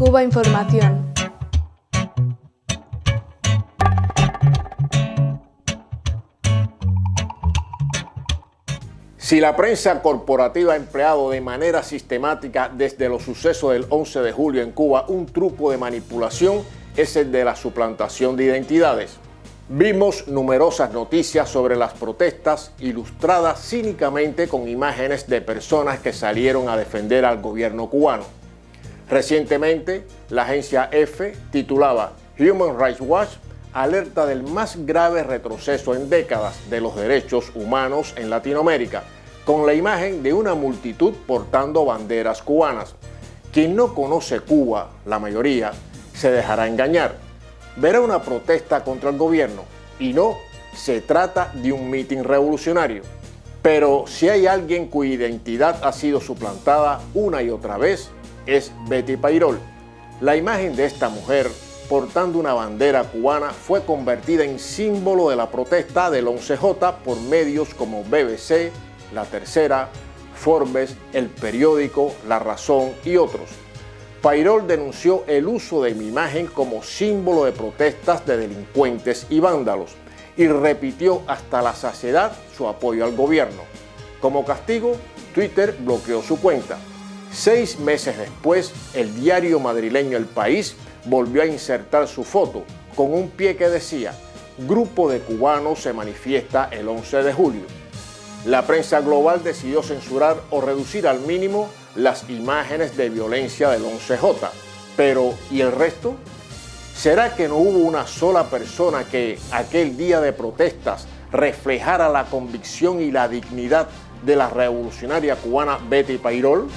Cuba Información. Si la prensa corporativa ha empleado de manera sistemática desde los sucesos del 11 de julio en Cuba un truco de manipulación, es el de la suplantación de identidades. Vimos numerosas noticias sobre las protestas ilustradas cínicamente con imágenes de personas que salieron a defender al gobierno cubano. Recientemente, la agencia EFE titulaba Human Rights Watch alerta del más grave retroceso en décadas de los derechos humanos en Latinoamérica, con la imagen de una multitud portando banderas cubanas. Quien no conoce Cuba, la mayoría, se dejará engañar. Verá una protesta contra el gobierno y no se trata de un mitin revolucionario. Pero si hay alguien cuya identidad ha sido suplantada una y otra vez, es Betty Pairol. La imagen de esta mujer portando una bandera cubana fue convertida en símbolo de la protesta del 11J por medios como BBC, La Tercera, Forbes, El Periódico, La Razón y otros. Pairol denunció el uso de mi imagen como símbolo de protestas de delincuentes y vándalos y repitió hasta la saciedad su apoyo al gobierno. Como castigo, Twitter bloqueó su cuenta. Seis meses después, el diario madrileño El País volvió a insertar su foto con un pie que decía Grupo de cubanos se manifiesta el 11 de julio. La prensa global decidió censurar o reducir al mínimo las imágenes de violencia del 11J. Pero, ¿y el resto? ¿Será que no hubo una sola persona que aquel día de protestas reflejara la convicción y la dignidad de la revolucionaria cubana Betty Pairol?